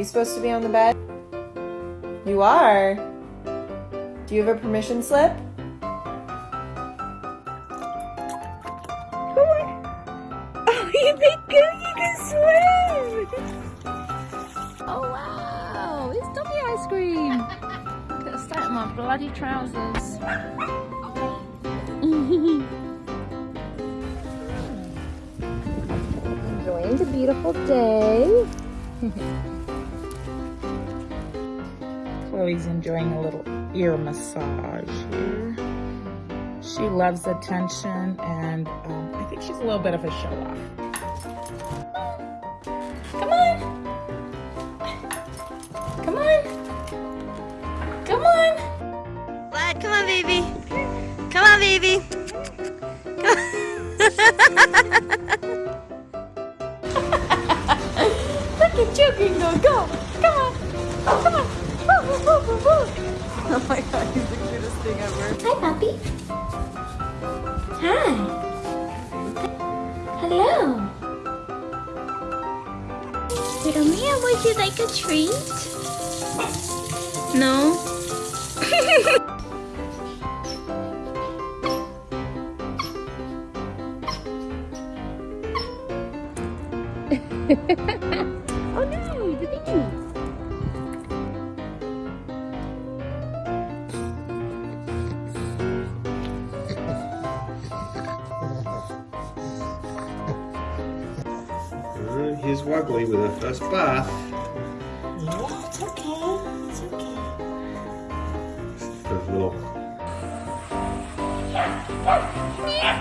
you supposed to be on the bed? You are? Do you have a permission slip? Oh, oh you think you can swim? Oh wow, it's Dobby ice cream. Gotta start in my bloody trousers. Enjoying a little ear massage here. She loves attention and um, I think she's a little bit of a show off. Come on. Come on. Come on. Vlad, come on, baby. Come on, baby. Look at you, Gringo. Go. Come on. Come on. Oh my god, he's the cutest thing ever. Hi, puppy. Hi. Hello. Little Mia, would you like a treat? No? oh First bath. Yeah, it's okay. It's okay. Her little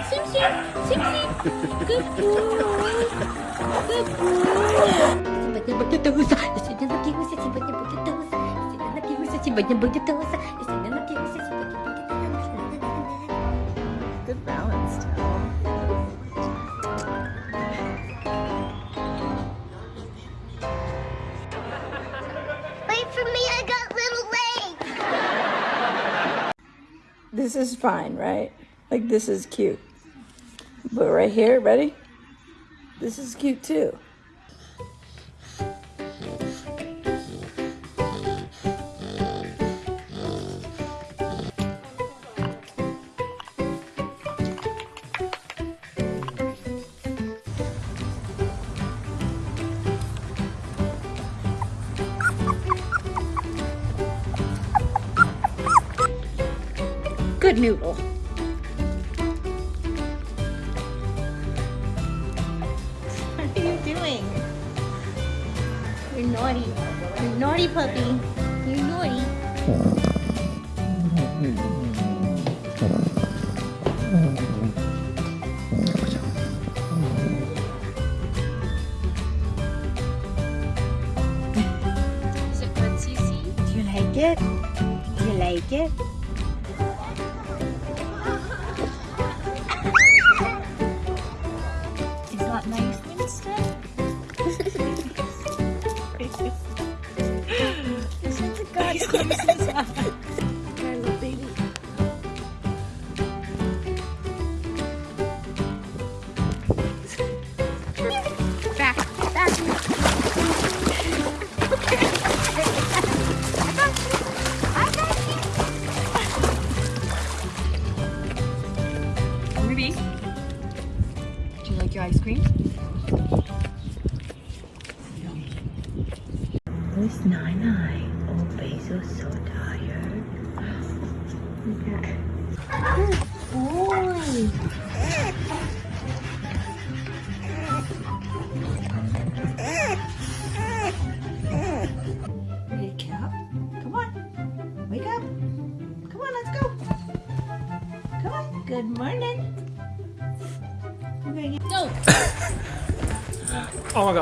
Sim Sim, Sim Sim. Good boy. Good boy. Сегодня будет туса. Сегодня напьюся, сегодня будет туса. Сегодня напьюся, сегодня будет туса. Сегодня напьюся, This is fine, right? Like this is cute. But right here, ready? This is cute too. Good noodle. What are you doing? You're naughty. You're naughty puppy.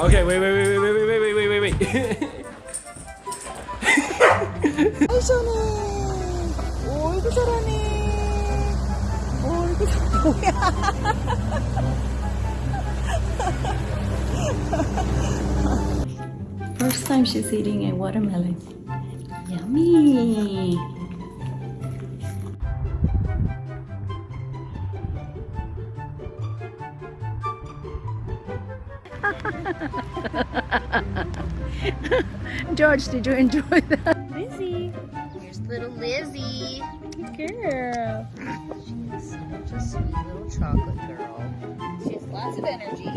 okay, wait, wait, wait, wait, wait, wait, wait, wait, wait, wait, wait. 아이 잘해. 어이구 잘하네. 어이구 잘 뭐야. First time she's eating a watermelon. Yummy. George, did you enjoy that? Lizzie. Here's little Lizzie. Girl. She's such a sweet little chocolate girl. She has lots of energy.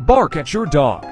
Bark at your dog.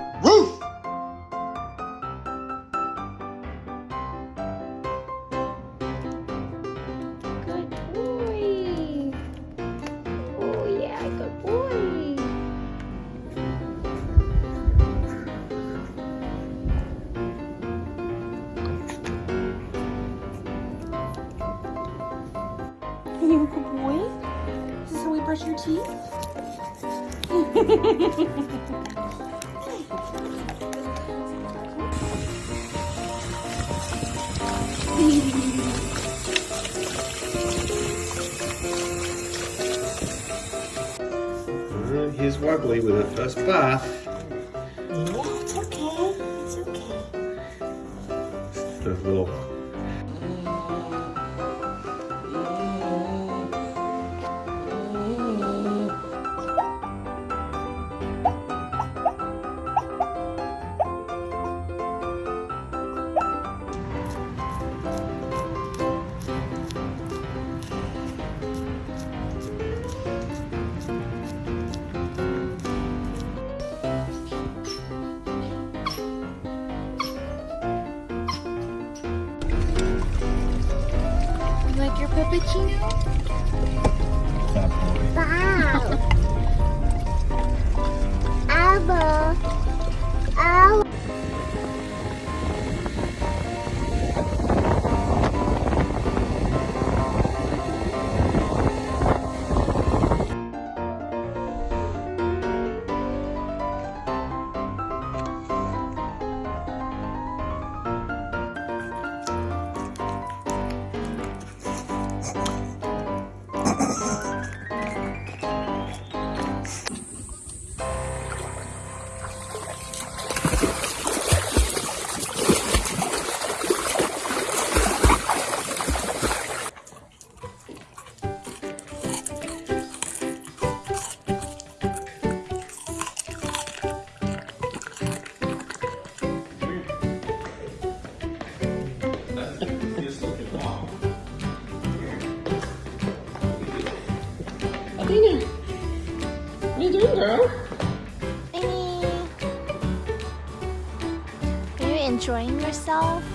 消。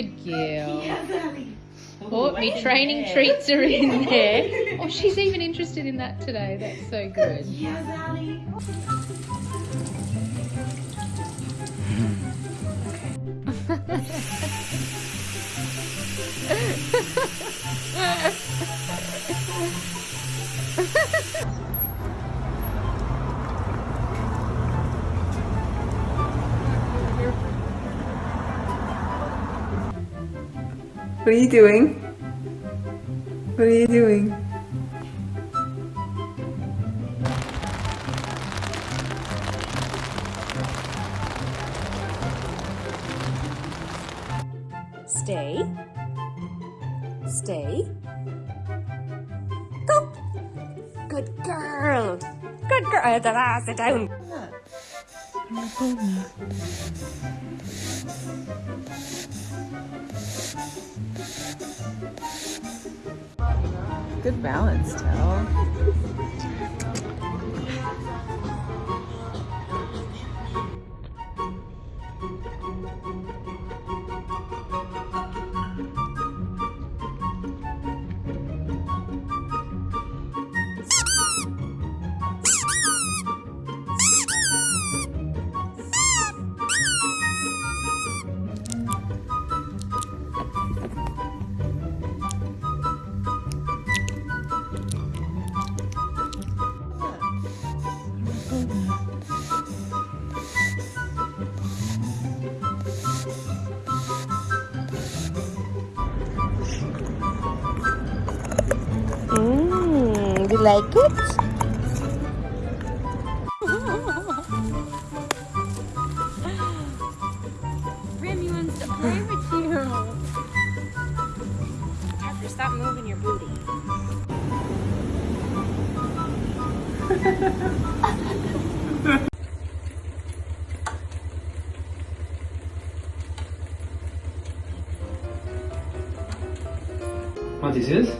Good girl. Oh, me training treats are in there. Oh, she's even interested in that today. That's so good. What are you doing? What are you doing? Stay. Stay. Go. Good girl. Good girl. Da-da, sit down. Good balance, Have to pray with you. stop moving your booty. What is this? Sit.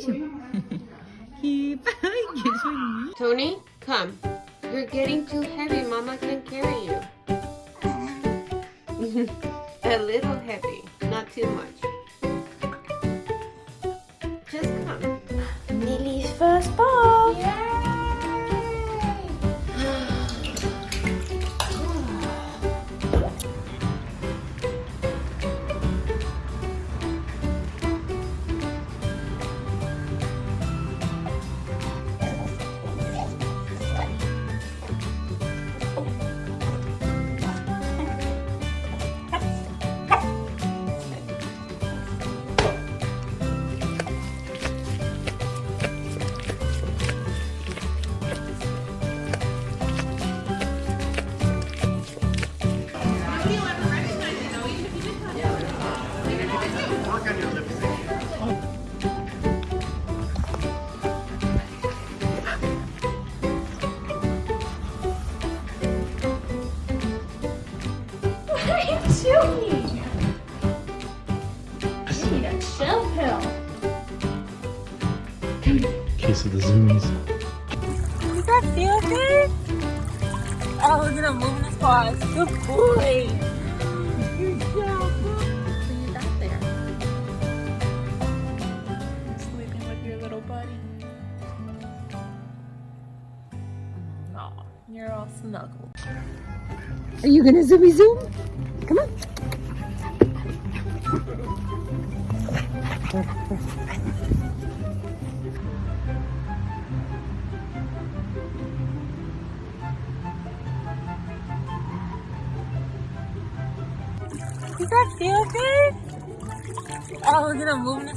chim bá dục Tony, come. You're getting too heavy. Mama can carry you. A little heavy, not too much. What are you doing? You need a chill pill. Case of the zoomies. Does that feel good? Oh, look at him moving his paws. Good boy. Good job. So you got there. Sleeping with your little buddy. Aw, you're all snuggled. Are you gonna zoomy zoom?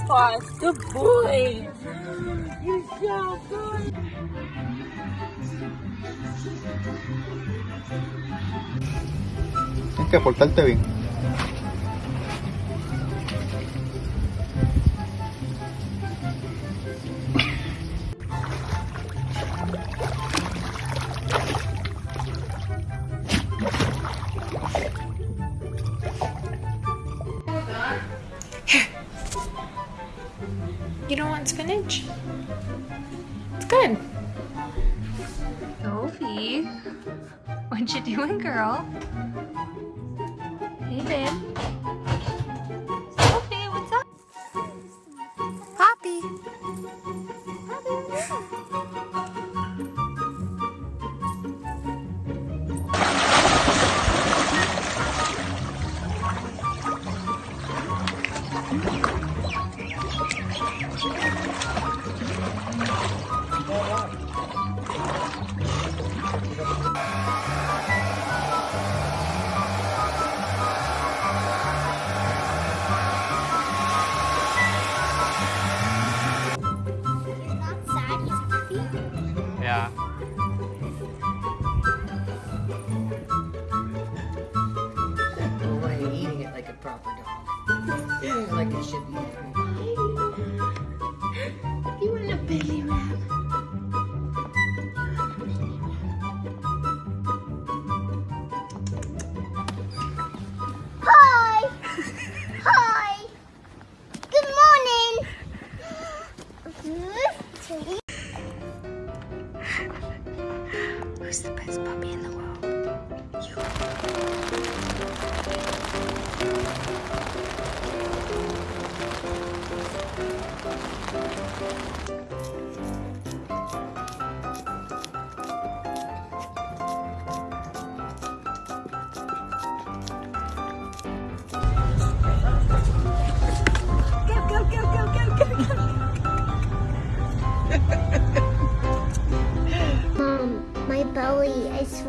Paws. Good boy. You're so good. Tienes que portarte bien.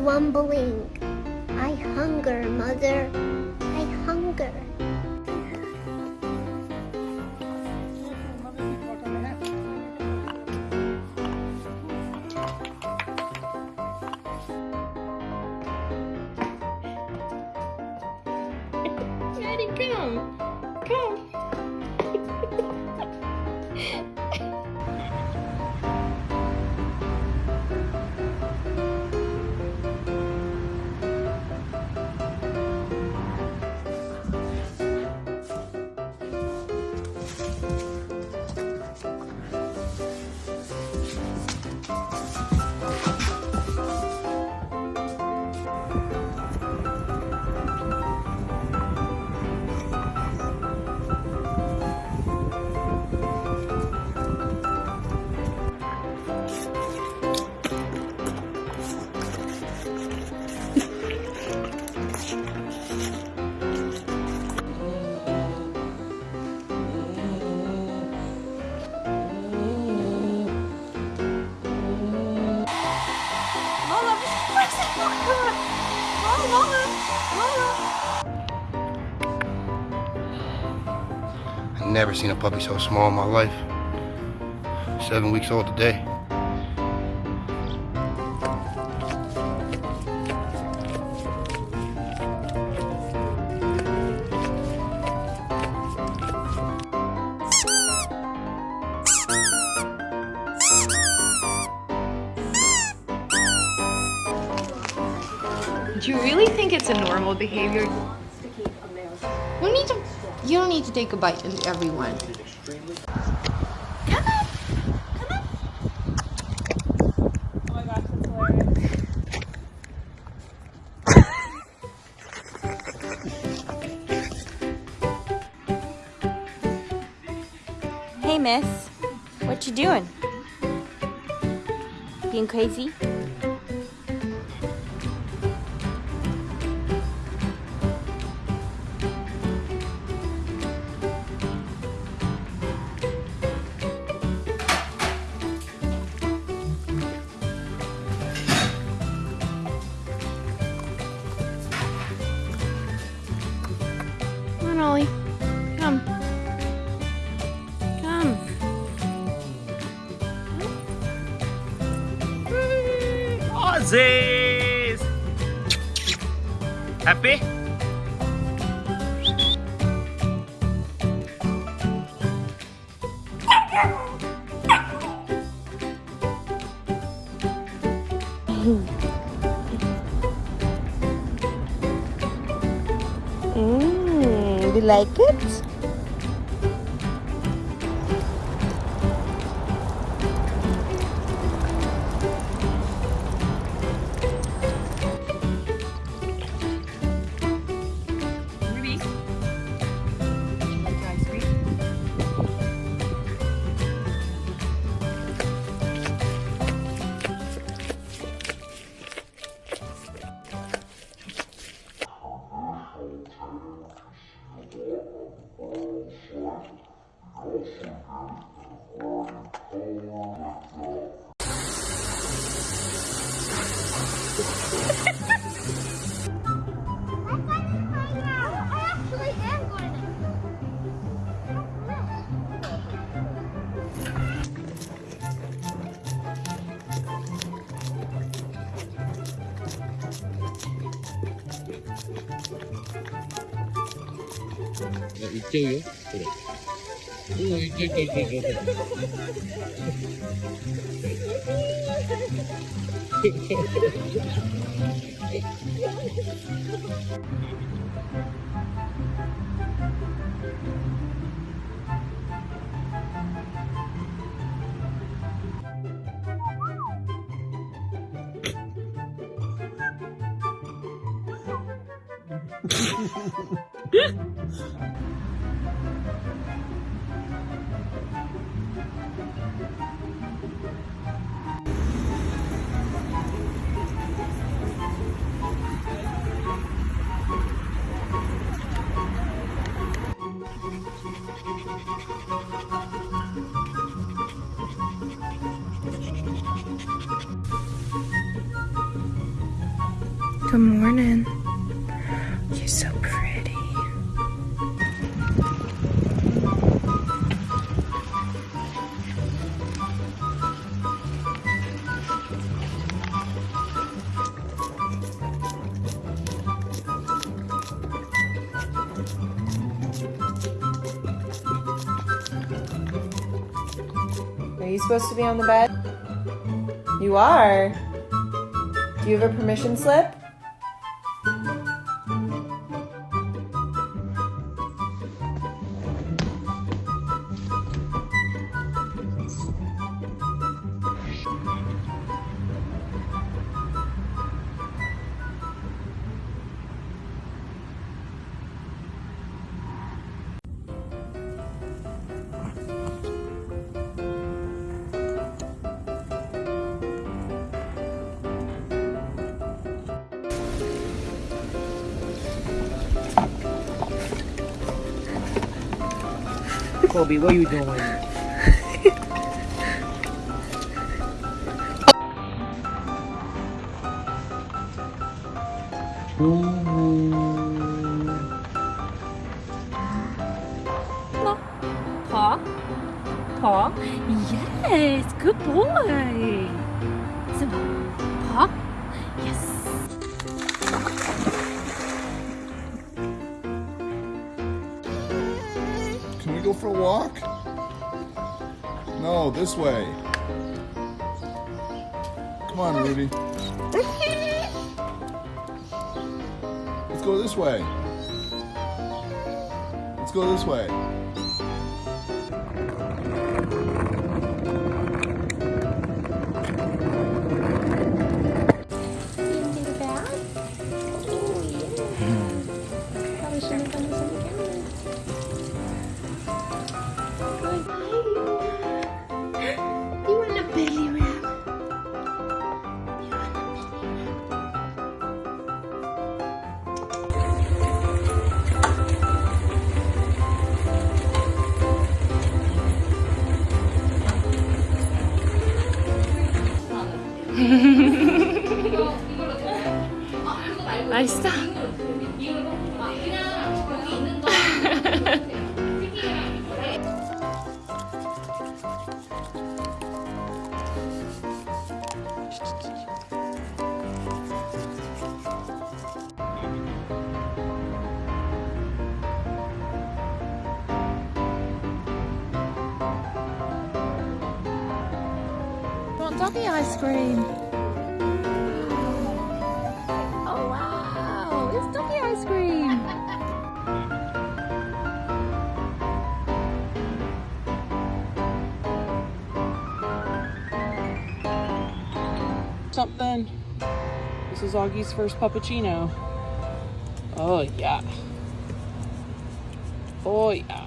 Rumbling. I hunger, Mother. Never seen a puppy so small in my life. Seven weeks old today. Do you really think it's a normal behavior? You need to. You don't need to take a bite into everyone. Hey, miss. What you doing? Being crazy? Aussies! Happy? Mmm, you like it? いっちゃうよこれ。rồi kì kì kì kì Thank you. Supposed to be on the bed? You are. Do you have a permission slip? Kobe, what are you doing? For a walk? No, this way. Come on, Rudy. Let's go this way. Let's go this way. Ice cream? Oh wow, it's ice cream. Something. This is Augie's first puppuccino. Oh yeah. Oh yeah.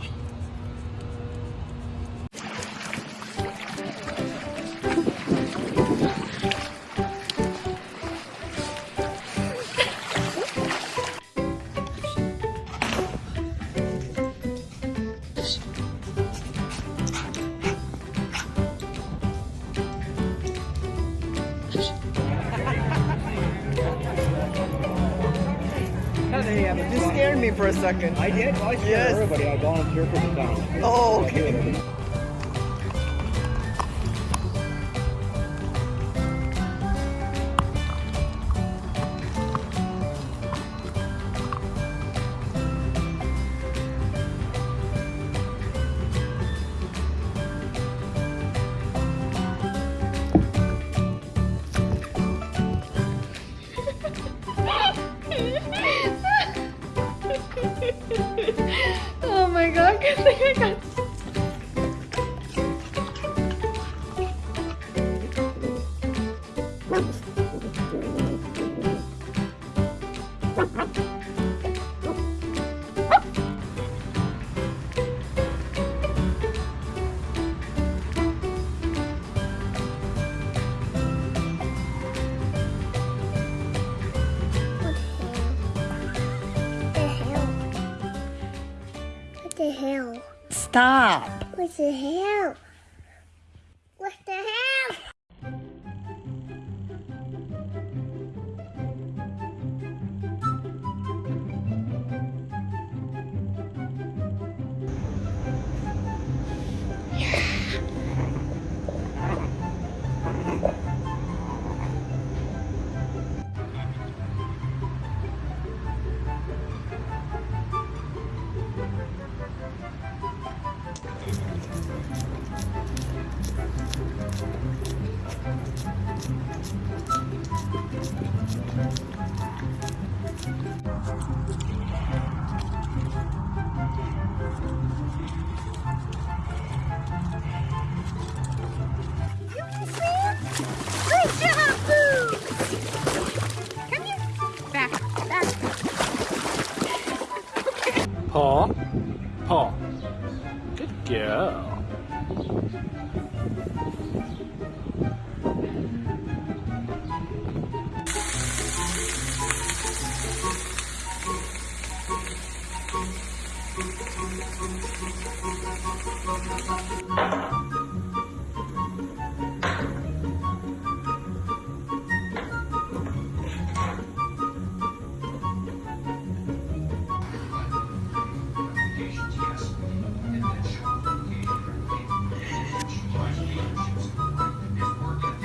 You scared me for a second. I did. I scared Yes. everybody. I volunteer for the town. Oh, okay. Stop. What the hell?